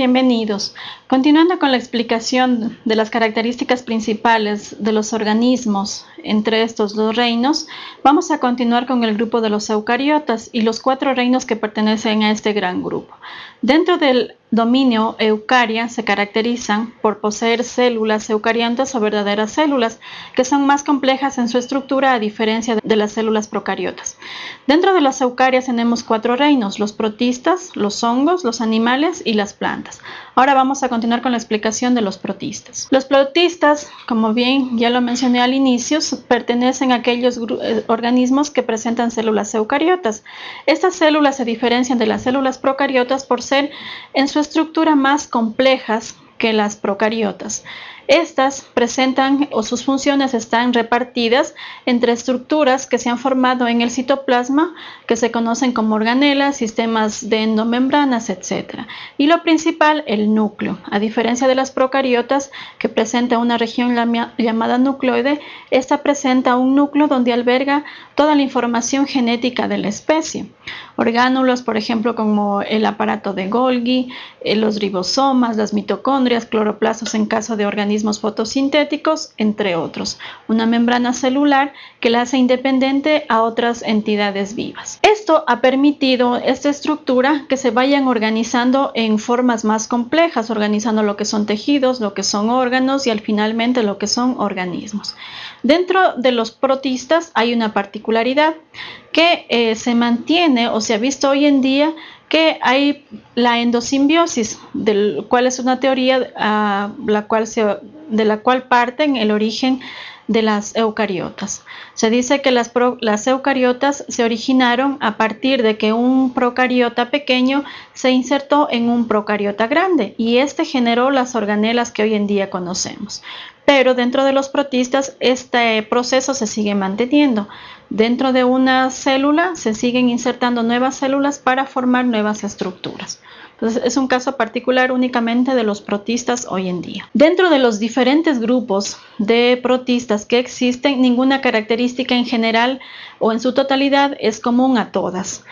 Bienvenidos. Continuando con la explicación de las características principales de los organismos entre estos dos reinos, vamos a continuar con el grupo de los eucariotas y los cuatro reinos que pertenecen a este gran grupo. Dentro del dominio eucaria se caracterizan por poseer células eucariontas o verdaderas células, que son más complejas en su estructura a diferencia de las células procariotas. Dentro de las eucarias tenemos cuatro reinos, los protistas, los hongos, los animales y las plantas. Ahora vamos a continuar con la explicación de los protistas. Los protistas, como bien ya lo mencioné al inicio, pertenecen a aquellos eh, organismos que presentan células eucariotas. Estas células se diferencian de las células procariotas por ser en su estructura más complejas que las procariotas. Estas presentan o sus funciones están repartidas entre estructuras que se han formado en el citoplasma, que se conocen como organelas, sistemas de endomembranas, etc. Y lo principal, el núcleo. A diferencia de las procariotas, que presenta una región llamada nucleoide, esta presenta un núcleo donde alberga toda la información genética de la especie. Orgánulos, por ejemplo, como el aparato de Golgi, eh, los ribosomas, las mitocondrias, cloroplastos en caso de organismos fotosintéticos, entre otros. Una membrana celular que la hace independiente a otras entidades vivas. Esto ha permitido esta estructura que se vayan organizando en formas más complejas, organizando lo que son tejidos, lo que son órganos y al finalmente lo que son organismos. Dentro de los protistas hay una particularidad que eh, se mantiene o se ha visto hoy en día que hay la endosimbiosis, del cual es una teoría ah, la cual de la cual parten el origen de las eucariotas. Se dice que las, eucariotas se originaron a partir de que un procariota pequeño se insertó en un procariota grande y este generó las organelas que hoy en día conocemos. Pero dentro de los protistas este proceso se sigue manteniendo. Dentro de una célula se siguen insertando nuevas células para formar nuevas estructuras. Entonces es un caso particular únicamente de los protistas hoy en día. Dentro de los diferentes grupos de protistas que existen, ninguna característica en general o en su totalidad es común a todas.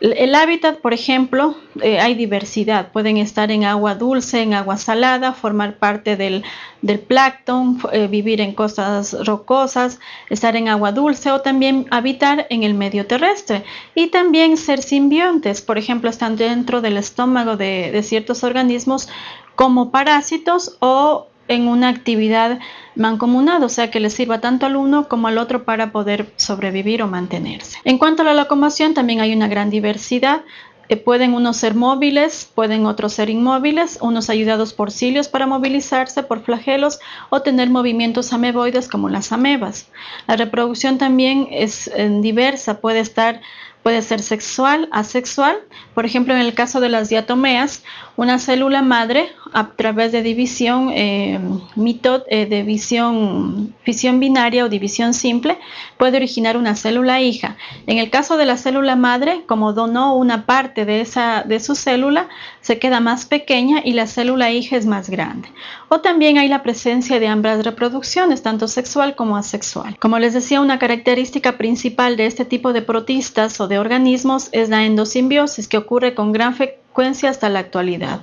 El hábitat, por ejemplo, eh, hay diversidad. Pueden estar en agua dulce, en agua salada, formar parte del, del plancton, eh, vivir en costas rocosas, estar en agua dulce o también habitar en el medio terrestre. Y también ser simbiontes, por ejemplo, están dentro del estómago de, de ciertos organismos como parásitos o en una actividad mancomunada, o sea que les sirva tanto al uno como al otro para poder sobrevivir o mantenerse. En cuanto a la locomoción, también hay una gran diversidad. Eh, pueden unos ser móviles, pueden otros ser inmóviles, unos ayudados por cilios para movilizarse, por flagelos o tener movimientos ameboides como las amebas. La reproducción también es eh, diversa, puede estar Puede ser sexual, asexual. Por ejemplo, en el caso de las diatomeas, una célula madre a través de división, eh, eh, de binaria o división simple, puede originar una célula hija. En el caso de la célula madre, como donó una parte de, esa, de su célula, se queda más pequeña y la célula hija es más grande. O también hay la presencia de ambas reproducciones, tanto sexual como asexual. Como les decía, una característica principal de este tipo de protistas o de organismos es la endosimbiosis que ocurre con gran frecuencia hasta la actualidad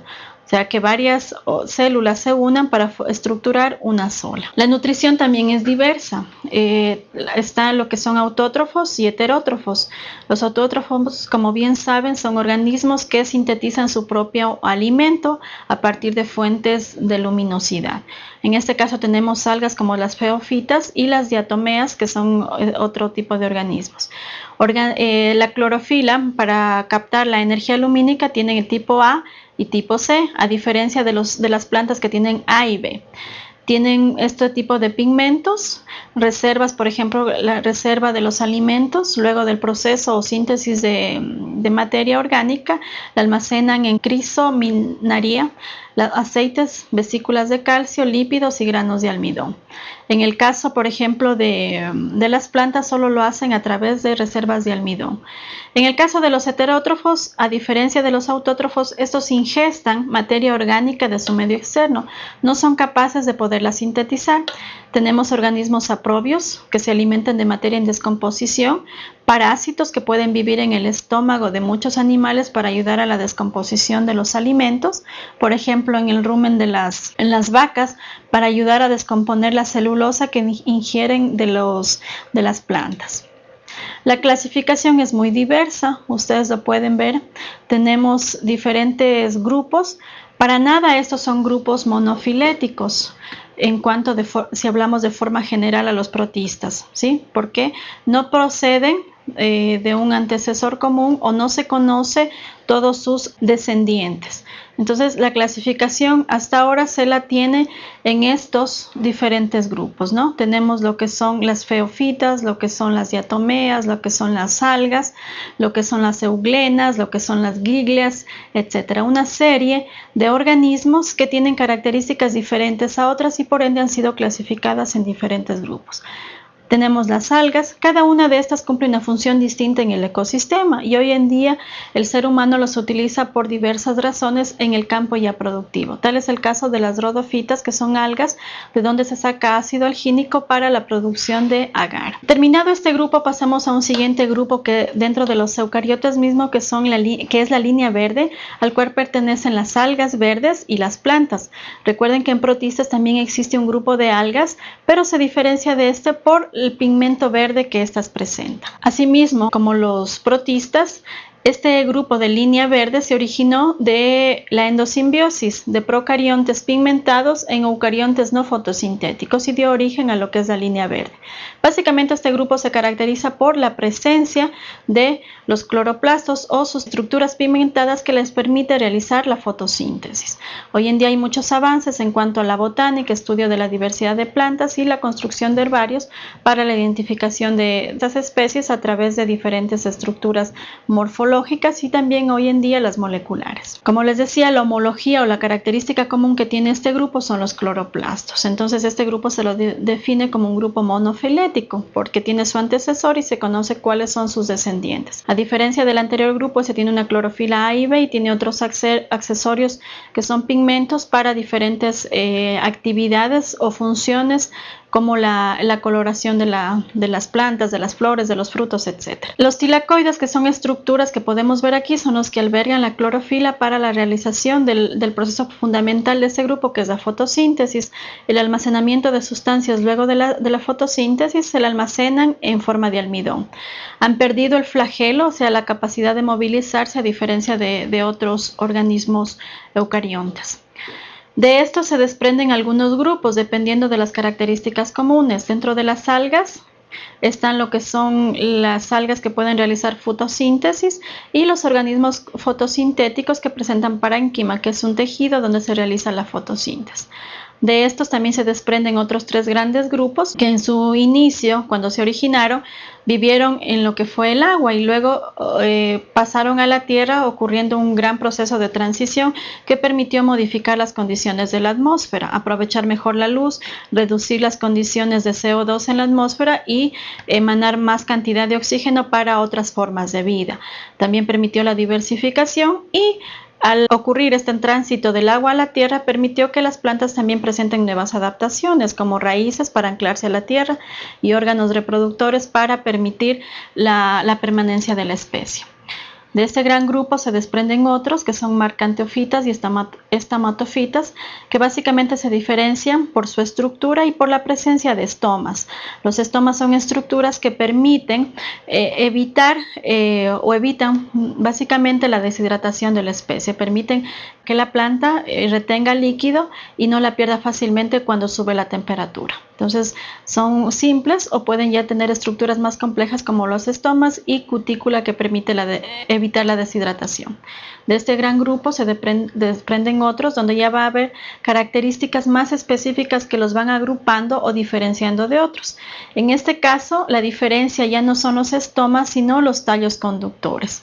sea que varias células se unan para estructurar una sola. La nutrición también es diversa. Eh, está lo que son autótrofos y heterótrofos. Los autótrofos, como bien saben, son organismos que sintetizan su propio alimento a partir de fuentes de luminosidad. En este caso tenemos algas como las feofitas y las diatomeas, que son eh, otro tipo de organismos. Eh, la clorofila, para captar la energía lumínica, tiene el tipo A y tipo C, a diferencia de, los, de las plantas que tienen A y B. Tienen este tipo de pigmentos, reservas, por ejemplo, la reserva de los alimentos, luego del proceso o síntesis de, de materia orgánica, la almacenan en aceites, vesículas de calcio, lípidos y granos de almidón. En el caso, por ejemplo, de, las plantas, solo lo hacen a través de reservas de almidón. En el caso de los heterótrofos, a diferencia de los autótrofos, estos ingestan materia orgánica de su medio externo. No son capaces de poderla sintetizar. Tenemos organismos aprobios que se alimentan de materia en descomposición parásitos que pueden vivir en el estómago de muchos animales para ayudar a la descomposición de los alimentos, por ejemplo en el rumen de las, vacas para ayudar a descomponer la celulosa que ingieren de, las plantas. La clasificación es muy diversa, ustedes lo pueden ver. Tenemos diferentes grupos. Para nada estos son grupos monofiléticos en cuanto si hablamos de forma general a los protistas, ¿sí? Porque no proceden eh, de un antecesor común o no se conoce todos sus descendientes. Entonces la clasificación hasta ahora se la tiene en estos diferentes grupos, ¿no? Tenemos lo que son las feofitas, lo que son las diatomeas, lo que son las algas, lo que son las euglenas, lo que son las giglias, etcétera. Una serie de organismos que tienen características diferentes a otras y por ende han sido clasificadas en diferentes grupos. Tenemos las algas, cada una de estas cumple una función distinta en el ecosistema y hoy en día el ser humano los utiliza por diversas razones en el campo ya productivo. Tal es el caso de las rodofitas, que son algas de donde se saca ácido algínico para la producción de agar. Terminado este grupo pasamos a un siguiente grupo que dentro de los eucariotas mismo que, son la que es la línea verde, al cual pertenecen las algas verdes y las plantas. Recuerden que en protistas también existe un grupo de algas, pero se diferencia de este por el pigmento verde que éstas presentan. Asimismo, como los protistas, este grupo de línea verde se originó de la endosimbiosis de procariontes pigmentados en eucariontes no fotosintéticos y dio origen a lo que es la línea verde. Básicamente este grupo se caracteriza por la presencia de los cloroplastos o sus estructuras pigmentadas que les permite realizar la fotosíntesis. Hoy en día hay muchos avances en cuanto a la botánica, estudio de la diversidad de plantas y la construcción de herbarios para la identificación de estas especies a través de diferentes estructuras morfológicas y también hoy en día las moleculares. Como les decía, la homología o la característica común que tiene este grupo son los cloroplastos. Entonces este grupo se lo define como un grupo monofilético porque tiene su antecesor y se conoce cuáles son sus descendientes. A diferencia del anterior grupo, se tiene una clorofila A y B y tiene otros accesorios que son pigmentos para diferentes eh, actividades o funciones como la, coloración de, las plantas, de las flores, de los frutos, etc. Los tilacoides, que son estructuras que podemos ver aquí, son los que albergan la clorofila para la realización del, proceso fundamental de este grupo, que es la fotosíntesis. El almacenamiento de sustancias luego de la, fotosíntesis se la almacenan en forma de almidón. Han perdido el flagelo, o sea, la capacidad de movilizarse a diferencia de, de otros organismos eucariontes. De esto se desprenden algunos grupos dependiendo de las características comunes. Dentro de las algas están lo que son las algas que pueden realizar fotosíntesis y los organismos fotosintéticos que presentan parénquima, que es un tejido donde se realiza la fotosíntesis. De estos también se desprenden otros tres grandes grupos que en su inicio, cuando se originaron, vivieron en lo que fue el agua y luego eh, pasaron a la tierra ocurriendo un gran proceso de transición que permitió modificar las condiciones de la atmósfera, aprovechar mejor la luz, reducir las condiciones de CO2 en la atmósfera y emanar más cantidad de oxígeno para otras formas de vida. También permitió la diversificación y al ocurrir este tránsito del agua a la tierra, permitió que las plantas también presenten nuevas adaptaciones, como raíces para anclarse a la tierra y órganos reproductores para permitir la, permanencia de la especie. De este gran grupo se desprenden otros que son marcanteofitas y estamatofitas, que básicamente se diferencian por su estructura y por la presencia de estomas. Los estomas son estructuras que permiten eh, evitar eh, o evitan básicamente la deshidratación de la especie, permiten que la planta eh, retenga líquido y no la pierda fácilmente cuando sube la temperatura. Entonces son simples o pueden ya tener estructuras más complejas como los estomas y cutícula que permite evitar la deshidratación. De este gran grupo se desprenden otros donde ya va a haber características más específicas que los van agrupando o diferenciando de otros. En este caso la diferencia ya no son los estomas sino los tallos conductores.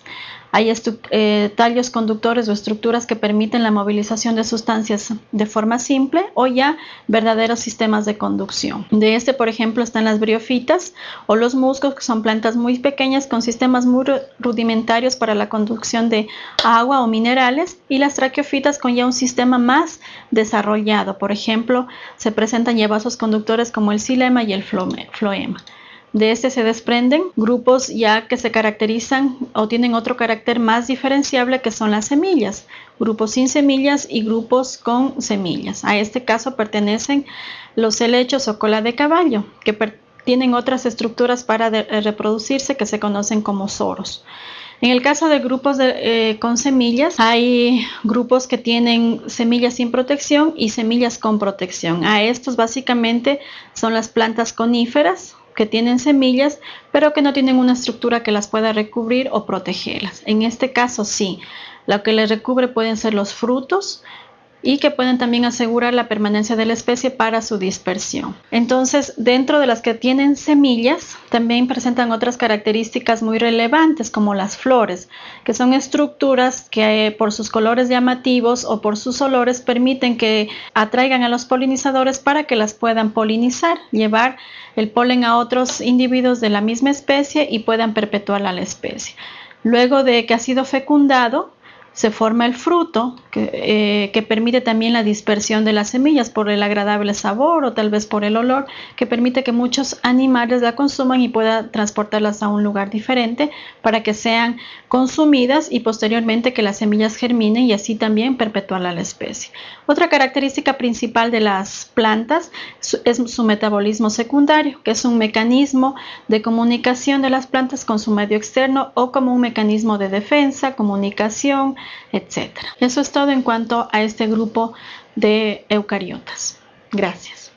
Hay eh, tallos conductores o estructuras que permiten la movilización de sustancias de forma simple o ya verdaderos sistemas de conducción. De este, por ejemplo, están las briofitas o los musgos, que son plantas muy pequeñas con sistemas muy rudimentarios para la conducción de agua o minerales y las traqueofitas con ya un sistema más desarrollado. Por ejemplo, se presentan ya conductores como el xilema y el floema. De este se desprenden grupos ya que se caracterizan o tienen otro carácter más diferenciable que son las semillas, grupos sin semillas y grupos con semillas. A este caso pertenecen los helechos o cola de caballo, que tienen otras estructuras para reproducirse que se conocen como soros. En el caso de grupos eh, con semillas, hay grupos que tienen semillas sin protección y semillas con protección. A estos básicamente son las plantas coníferas que tienen semillas, pero que no tienen una estructura que las pueda recubrir o protegerlas. En este caso sí, lo que les recubre pueden ser los frutos, y que pueden también asegurar la permanencia de la especie para su dispersión. Entonces, dentro de las que tienen semillas, también presentan otras características muy relevantes como las flores, que son estructuras que eh, por sus colores llamativos o por sus olores permiten que atraigan a los polinizadores para que las puedan polinizar, llevar el polen a otros individuos de la misma especie y puedan perpetuar a la especie. Luego de que ha sido fecundado, se forma el fruto eh, que, permite también la dispersión de las semillas por el agradable sabor o tal vez por el olor que permite que muchos animales la consuman y puedan transportarlas a un lugar diferente para que sean consumidas y posteriormente que las semillas germinen y así también perpetuar la especie. Otra característica principal de las plantas es su metabolismo secundario, que es un mecanismo de comunicación de las plantas con su medio externo o como un mecanismo de defensa, comunicación, etc. Eso es todo en cuanto a este grupo de eucariotas. Gracias.